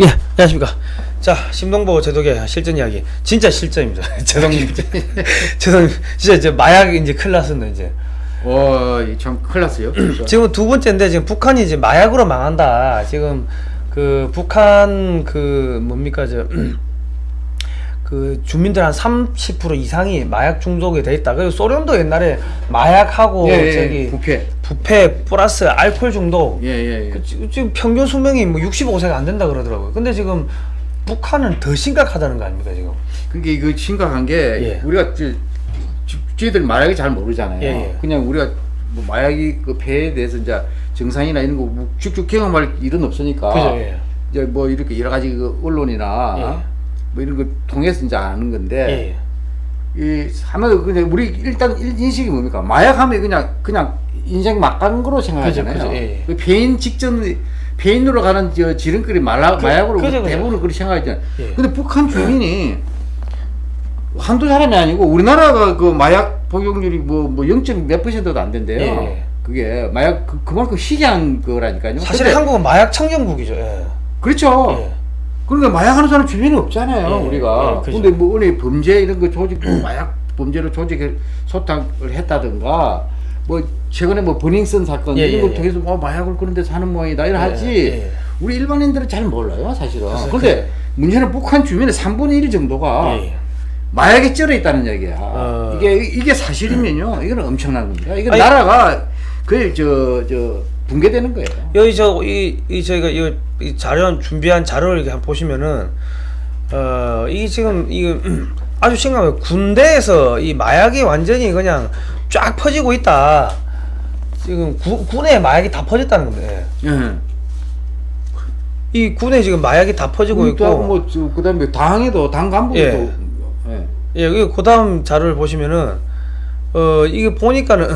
예, 안녕하십니까. 자, 심동보 제독의 실전 이야기. 진짜 실전입니다. 제독님. 제독님, 진짜 이제 마약 이제 큰일 났습니다, 이제. 와, 참 큰일 났어요. 지금 두 번째인데, 지금 북한이 이제 마약으로 망한다. 지금 그 북한 그 뭡니까, 저. 그 주민들 한 30% 이상이 마약 중독이 돼 있다. 그리고 소련도 옛날에 마약하고 예, 예, 저기 부패. 부패 플러스 알코올 중독 예, 예, 예. 그 지- 지금 평균 수명이 뭐 65세가 안 된다 그러더라고요. 근데 지금 북한은 더 심각하다는 거 아닙니까 지금? 그게 이거 심각한 게 예. 우리가 저희들 마약이 잘 모르잖아요. 예, 예. 그냥 우리가 뭐 마약이 그 폐에 대해서 이제 증상이나 이런 거뭐 쭉쭉 경험할 일은 없으니까. 그죠, 예. 이제 뭐 이렇게 여러 가지 그 언론이나 예. 뭐 이런 거 통해서 이제 아는 건데 예. 이 하면 그냥 우리 일단 일- 인식이 뭡니까? 마약하면 그냥 그냥 인생 막간 거로 생각하잖아요. 그죠, 그죠, 예, 예. 그 폐인 직전 폐인으로 가는 저 지름거리 말라, 마약으로 그죠. 대부분 그렇게 생각하잖아요. 예. 근데 북한 주민이 한두 사람이 아니고 우리나라가 그 마약 복용률이 뭐뭐 0. 몇 퍼센트도 안 된대요. 예, 예. 그게 마약 그, 그만큼 희귀한 거라니까요. 사실 한국은 마약 청정국이죠. 예. 그렇죠. 예. 그러니까 마약하는 사람 주변에 없잖아요, 예, 우리가. 예, 그죠. 근데 뭐 어느 범죄 이런 거 조직 마약 범죄로 조직을 소탕을 했다든가 뭐 최근에 뭐 버닝썬 사건 예, 이런 예, 걸 예. 통해서 뭐 마약을 그런 데서 하는 모양이다 이런 예, 하지. 예. 우리 일반인들은 잘 몰라요, 사실은. 근데 그- 문제는 북한 주민의 3분의 1 정도가 예. 마약에 쩔어 있다는 얘기야. 어. 이게 이게 사실이면요, 이거는 엄청난 겁니다. 이거 아니- 나라가 거의 저저 붕괴되는 거예요. 여기 저이 이 저희가 이, 이 자료 준비한 자료를 이렇게 한번 보시면은 어 이게 지금 이 아주 심각해요. 군대에서 이 마약이 완전히 그냥 쫙 퍼지고 있다. 지금 구, 군에 마약이 다 퍼졌다는 건데 예. 이 군에 지금 마약이 다 퍼지고 있고 뭐, 저, 그다음에 당에도 당 간부도 예. 예. 예, 여기 그다음 자료를 보시면은 어 이게 보니까는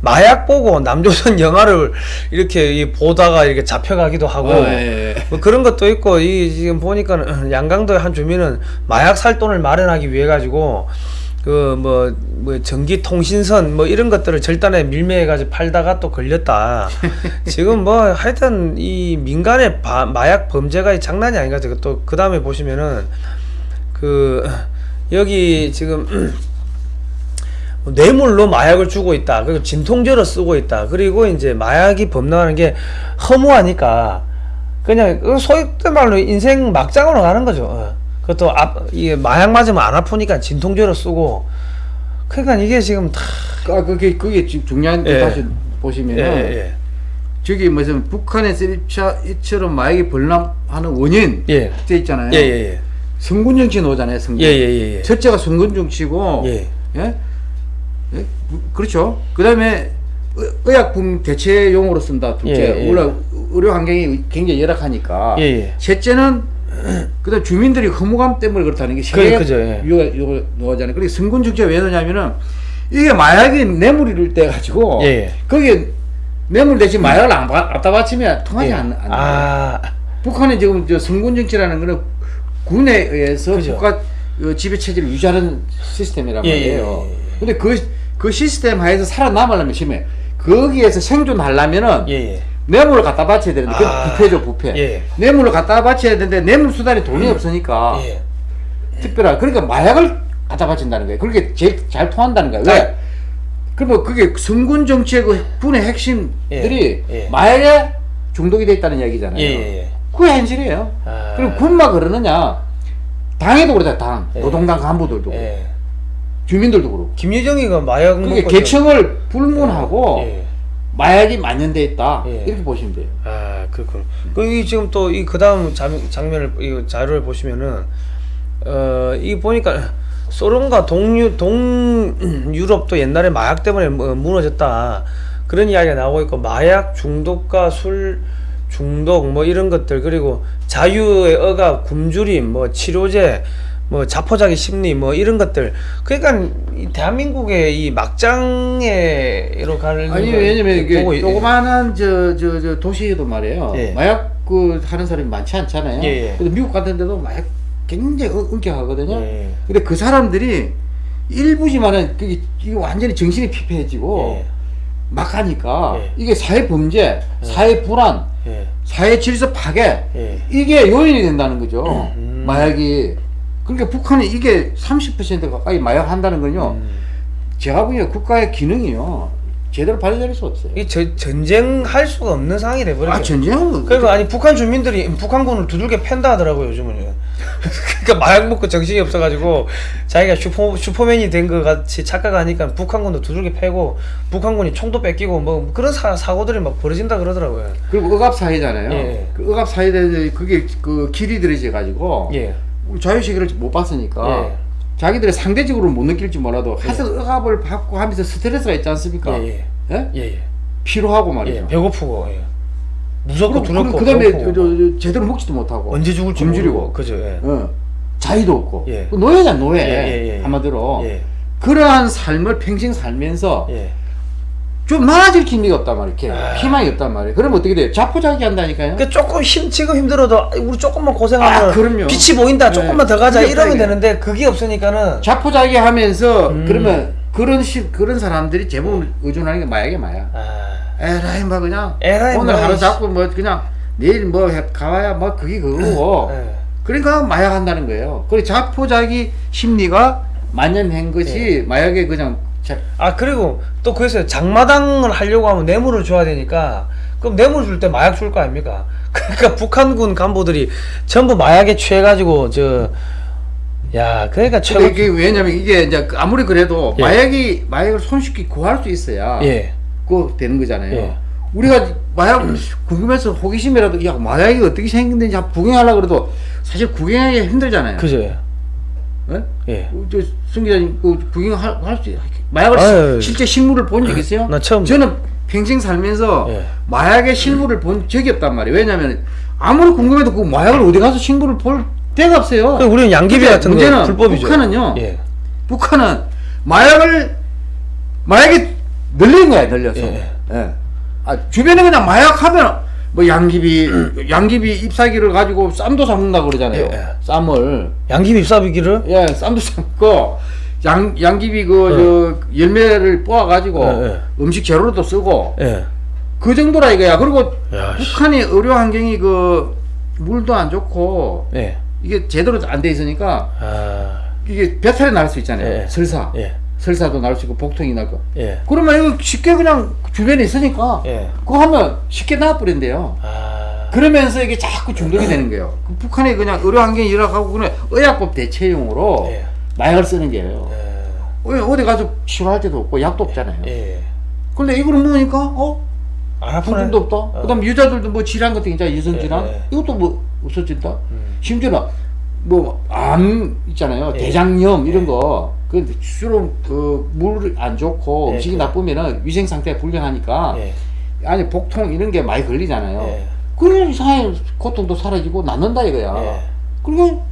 마약 보고 남조선 영화를 이렇게 이 보다가 이렇게 잡혀가기도 하고 어, 예, 예. 뭐 그런 것도 있고 이 지금 보니까는 양강도의 한 주민은 마약 살 돈을 마련하기 위해 가지고 그뭐뭐 전기 통신선 뭐 이런 것들을 절단에 밀매해 가지고 팔다가 또 걸렸다. 지금 뭐 하여튼 이 민간의 바- 마약 범죄가 장난이 아닌 것 같아요. 또 그 다음에 보시면은 그 여기 지금 뇌물로 마약을 주고 있다. 그리고 진통제로 쓰고 있다. 그리고 이제 마약이 범람하는 게 허무하니까 그냥 그 소위 말로 인생 막장으로 가는 거죠. 어. 그것도 앞, 이게 마약 맞으면 안 아프니까 진통제로 쓰고 그러니까 이게 지금 다 아 그게 그게 지금 중요한 거 예. 다시 예, 보시면은 예, 저기 무슨 북한의 쓰리차 이처럼 마약이 범람하는 원인 예. 돼 있잖아요. 예, 예, 예. 성군 정치 나오잖아요. 성군. 예, 예, 예, 예. 첫째가 성군 정치고 예. 예? 예? 그렇죠. 그 다음에 의- 의약품 대체 용어로 쓴다. 둘째, 예, 예. 원래 의료 환경이 굉장히 열악하니까. 예, 예. 셋째는 그다음 주민들이 허무감 때문에 그렇다는 게 그- 세계 예. 요가 요거 나오잖아요. 그리고 성군 정치가 왜 그러냐면은 이게 마약이 뇌물을 떼 가지고 예, 예. 거기에 뇌물 대신 마약을 안 받- 갖다 바치면 통하지 예. 않는. 아, 북한은 지금 저 성군 정치라는 거는 군에 의해서 그죠. 국가 어, 지배 체제를 유지하는 시스템이란 예, 말이에요. 예, 예, 예. 근데 그, 그 시스템 하에서 살아남으려면 심해. 거기에서 생존하려면은 예, 예. 뇌물을 갖다 바쳐야 되는데 그 아, 부패죠 부패. 예. 뇌물을 갖다 바쳐야 되는데 뇌물 수단에 돈이 없으니까 예. 특별한 그러니까 마약을 갖다 바친다는 거예요. 그렇게 제일 잘 통한다는 거예요. 아. 왜? 그러면 그게 성군 정치의 그 군의 핵심들이 예, 예. 마약에 중독이 돼 있다는 얘기잖아요. 그게 현실이에요. 아. 그럼 군만 그러느냐? 당에도 그렇다, 당. 예. 노동당 간부들도. 주민들도 그렇고. 김여정이가 마약 그게 먹고 계층을 불문하고 예. 마약이 만연돼 있다. 예. 이렇게 보시면 돼요. 아, 그렇군. 그이 지금 또 이 그다음 장, 장면을 이 자료를 보시면은 어, 이 보니까 소련과 동유 동 유럽도 옛날에 마약 때문에 뭐 무너졌다. 그런 이야기가 나오고 있고 마약 중독과 술 중독 뭐 이런 것들 그리고 자유의 억압, 굶주림, 뭐 치료제, 뭐 자포자기 심리 뭐 이런 것들 그러니까 이 대한민국의 이 막장에로 가는 아니, 걸 왜냐면 이게 조그마한 저, 저, 저 도시에도 말이에요. 예. 마약 그 하는 사람이 많지 않잖아요. 예, 예. 근데 미국 같은 데도 마약 굉장히 음- 엄격하거든요. 예. 근데 그 사람들이 일부지만은 그게 이게 완전히 정신이 피폐해지고 예. 막 하니까 예. 이게 사회 범죄, 사회 불안 예. 사회 질서 파괴 예. 이게 요인이 된다는 거죠. 음. 마약이 그러니까 북한이 이게 30% 가까이 마약 한다는 건요. 음. 제가 보기에 국가의 기능이요 제대로 발휘될 수 없어요. 이 저, 전쟁할 수가 없는 상황이 돼버리죠. 아 전쟁은 그러니까 아니 북한 주민들이 북한군을 두들겨 팬다 하더라고요 요즘은. 그러니까 마약 먹고 정신이 없어가지고 자기가 슈퍼 슈퍼맨이 된 것 같이 착각하니까 북한군도 두들겨 패고 북한군이 총도 뺏기고 뭐 그런 사, 사고들이 막 벌어진다 그러더라고요. 그리고 억압 사회잖아요. 예. 그 억압 사회에 그게 그 길이 들여져 가지고 예. 자유시계를 못 봤으니까 예. 자기들이 상대적으로 못 느낄지 몰라도 하여튼 억압을 받고 하면서 스트레스가 있지 않습니까? 예, 예. 예? 예, 예. 피로하고 말이죠. 예. 배고프고 예. 무섭고 두렵고 그 다음에. 제대로 먹지도 못하고 언제 죽을지 굶주리고 그죠. 예. 어, 자유도 없고 예. 그 노예잖아 노예 예, 예, 예. 한마디로 예. 그러한 삶을 평생 살면서 예. 좀 나아질 기미가 없단 말이에요 이렇게 아. 희망이 없단 말이에요 그러면 어떻게 돼요 자포자기 한다니까요 그러니까 조금 힘 지금 힘들어도 우리 조금만 고생하면 아, 그럼요. 빛이 보인다. 네. 조금만 더 가자 이러면 없다. 되는데 그게 없으니까는 자포자기 하면서 음. 그러면 그런 시, 그런 사람들이 대부분 의존하는 게 마약이 마약 아, 에라이 뭐 그냥 에라이 오늘 뭐 하루. 잡고 뭐 그냥 내일 뭐 해- 가봐야 뭐 그게 그거고 예. 그러니까 마약 한다는 거예요 그리고 자포자기 심리가 만연한 것이 마약의 그냥 자, 아 그리고 또 그래서 장마당을 하려고 하면 뇌물을 줘야 되니까 그럼 뇌물 줄 때 마약 줄 거 아닙니까? 그러니까 북한군 간부들이 전부 마약에 취해가지고 저 야 그러니까 최고 이게 왜냐면 이게 이제 아무리 그래도 예. 마약이 마약을 손쉽게 구할 수 있어야 예 그거 되는 거잖아요. 예. 우리가 마약 궁금해서 호기심이라도 야 마약이 어떻게 생긴는지 구경하려고 그래도 사실 구경하기 힘들잖아요. 그죠 예? 예 어, 저승 기자님 그 구경할 수 마약을 아유. 시- 실제 실물을 본 적 있어요? 나 처음 저는 평생 살면서 예. 마약의 실물을 본 적이 없단 말이에요. 왜냐면 아무리 궁금해도 그 마약을 어디 가서 실물을 볼 데가 없어요. 그 우리는 양귀비 같은 거 문제는 불법이죠. 북한은요. 예. 북한은 마약을 마약이 늘린 거야 늘려서. 예. 예. 아 주변에 그냥 마약 하면 뭐 양귀비 양귀비 ip사기를 가지고 쌈도 삶는다 고 그러잖아요. 예, 예. 쌈을 양귀비 쌉이기를 예 쌈도 삶고 양 양귀비 그 저 열매를 뽑아 가지고 예, 예. 음식 재료로도 쓰고 예. 그 정도라 이거야. 그리고 야, 씨. 북한이 의료 환경이 그 물도 안 좋고 예. 이게 제대로 안 돼 있으니까 아. 이게 배탈이 날 수 있잖아요. 예. 설사. 예. 설사도 날 수 있고 복통이 날 거. 예. 그러면 이거 쉽게 그냥 주변에 있으니까 예. 그거 하면 쉽게 나와버린대요. 아. 그러면서 이게 자꾸 중독이 되는 거예요. 그 북한이 그냥 의료 환경이 열악하고 그냥 의약법 대체용으로 예. 마약을 쓰는 게예요. 예. 어, 어디 가서 치료할 때도 없고 약도 없잖아요. 예. 근데 이거를 먹으니까 어 안 아프네. 부분도 없다. 그다음 여자들도 뭐 질환 같은 게 있잖아 유선 질환 예, 예. 이것도 뭐 없어진다. 음. 심지어는 뭐암 있잖아요 예. 대장염 이런 거. 그 주로 그 물 안 좋고 예, 음식이 그- 나쁘면은 위생 상태가 불량하니까 예. 아니 복통 이런 게 많이 걸리잖아요. 예. 그러면 이상하게 고통도 사라지고 낫는다 이거야. 예. 그리고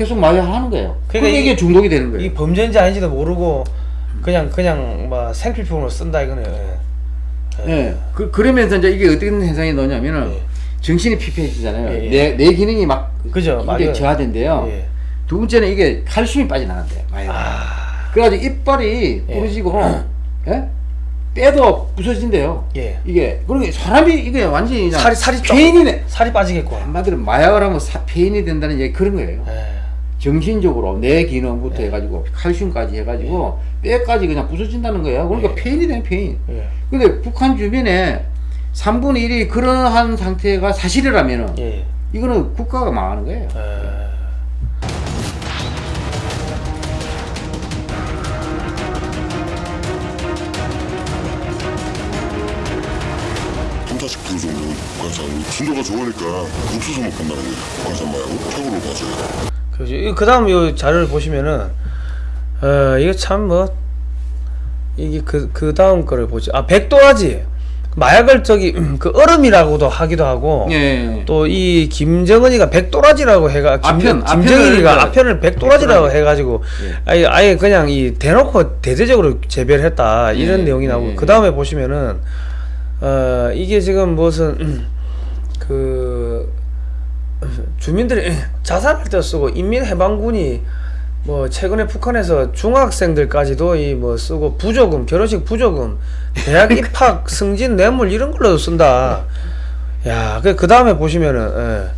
계속 마약 하는 거예요. 그러니까 이- 이게 중독이 되는 거예요. 이 범죄인지 아닌지도 모르고 그냥 그냥 뭐 생필품으로 쓴다 이거네요. 예. 예. 그, 그러면서 이제 이게 어떤 현상이 나냐면은 예. 정신이 피폐해지잖아요. 예, 예. 내, 내 기능이 막 그죠, 굉장히. 저하된대요. 예. 두 번째는 이게 칼슘이 빠져나간대요. 마약은. 아. 그래가지고 이빨이 예. 부러지고, 예? 뼈도 부서진대요. 예. 이게, 그러니까 사람이 이게 완전히 살이 살이 좀 폐인이네. 살이 빠지겠고. 한마디로 마약을 하면 사, 폐인이 된다는 얘기 그런 거예요. 예. 정신적으로 내 기능부터 해가지고 칼슘까지 해가지고 뼈까지 그냥 부서진다는 거예요. 그러니까 예. 폐인이 되는 폐인. 예. 근데 북한 주변에 3분의 1이 그러한 상태가 사실이라면은 예. 이거는 국가가 망하는 거예요. 예. 그 정도 관상 순도가 좋으니까 옥수수 먹는다는 거예요 관상 말고 최고로 봐줘요 그죠. 이- 그다음 이 자료를 보시면은 어 이거 참뭐 이게 그 그 다음 거를 보죠. 아 백도라지 마약을 저기 그 얼음이라고도 하기도 하고 예. 또 이 김정은이가 백도라지라고 해가 김, 아편, 김정일이가 아편을 아편을 백도라지라고 백도라지. 해가지고 예. 아예 아예 그냥 이 대놓고 대대적으로 재배했다 이런 예, 내용이 나오고 예, 그 다음에 보시면은 어 이게 지금 무슨 그 주민들이 자살할 때 쓰고 인민해방군이 뭐 최근에 북한에서 중학생들까지도 이 뭐 쓰고 부조금 결혼식 부조금 대학 입학 승진 뇌물 이런 걸로도 쓴다 야, 그, 그 다음에 보시면은, 예.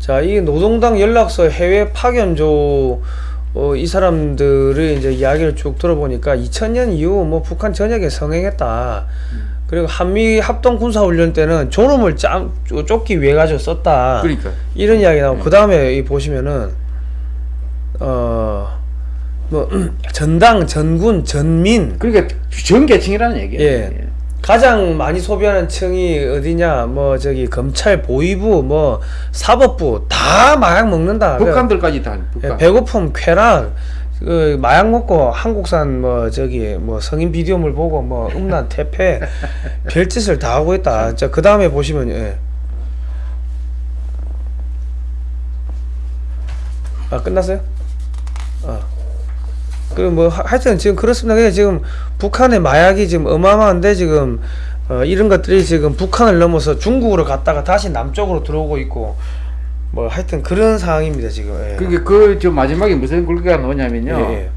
자, 이 노동당 연락서 해외 파견조, 어, 이 사람들의 이제 이야기를 쭉 들어보니까 2000년 이후 뭐 북한 전역에 성행했다. 그리고 한미 합동 군사 훈련 때는 졸음을 짬, 쫓- 쫓기 위해 가지고 썼다. 그러니까 이런 이야기 나오고, 그 다음에 이 보시면은, 어, 뭐, 전당, 전군, 전민, 그러니까 전 계층이라는 얘기예요. 예. 가장 많이 소비하는 층이 어디냐 뭐 저기 검찰 보위부 뭐 사법부 다 마약 먹는다 북한들까지 다 그, 북한. 예, 배고픔 쾌락 그 마약 먹고 한국산 뭐 저기 뭐 성인 비디오물 보고 뭐 음란 태폐 별짓을 다 하고 있다 자 그 다음에 보시면 예. 아 끝났어요? 아. 그뭐 하여튼 지금 그렇습니다. 그냥 지금 북한의 마약이 지금 어마어마한데 지금 어, 이런 것들이 지금 북한을 넘어서 중국으로 갔다가 다시 남쪽으로 들어오고 있고 뭐 하여튼 그런 상황입니다 지금. 예. 그게 그저 마지막에 무슨 글귀가 나오냐면요. 예, 예.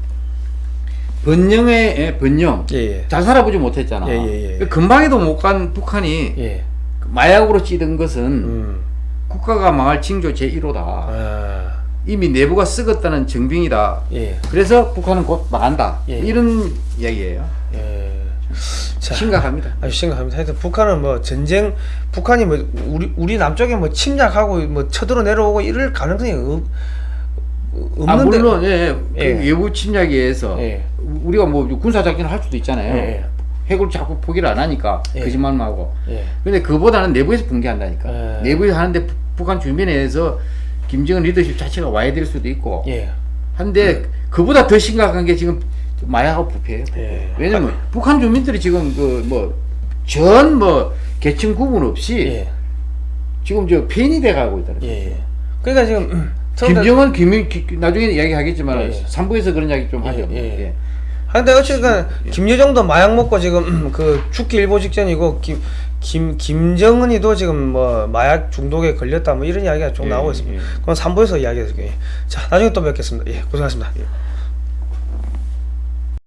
번영의 예, 번영. 예, 예. 잘 살아보지 못했잖아. 예, 예, 예. 금방에도 못 간 북한이 예. 마약으로 찌든 것은 음. 국가가 망할 징조 제1호다. 아. 이미 내부가 썩었다는 증빙이다. 예. 그래서 북한은 곧 망한다. 예. 이런 이야기예요. 예. 자, 심각합니다. 아주 심각합니다. 하여튼 북한은 뭐 전쟁, 북한이 뭐 우리 우리 남쪽에 뭐 침략하고 뭐 쳐들어 내려오고 이럴 가능성이 없, 없는데. 아 물론 예, 그 예. 외부 침략에 의해서 예. 우리가 뭐 군사 작전을 할 수도 있잖아요. 예. 핵을 자꾸 포기를 안 하니까 예. 거짓말만 하고. 예. 근데 그보다는 내부에서 붕괴한다니까. 예. 내부에서 하는데 부- 북한 주변에서 김정은 리더십 자체가 와야 될 수도 있고. 예. 한데 그보다 더 심각한 게 지금 마약하고 부패예요. 부패. 예. 왜냐면 북한 주민들이 지금 그 뭐 전뭐 계층 구분 없이 예. 지금 저 폐인이 돼 가고 있다는 거예요. 예. 그러니까 지금 음, 처음에- 김정은 김 기- 나중에 이야기하겠지만 예, 예. 삼부에서 그런 이야기 좀 예, 하죠. 예. 예. 근데 어쨌든 김여정도 마약 먹고 지금 그 죽기 일보 직전이고 김, 김 김정은이도 지금 뭐 마약 중독에 걸렸다 뭐 이런 이야기가 좀 예, 나오고 있습니다. 예. 그럼 3부에서 이야기해 드릴게요. 자 나중에 또 뵙겠습니다. 예 고생하셨습니다. 예.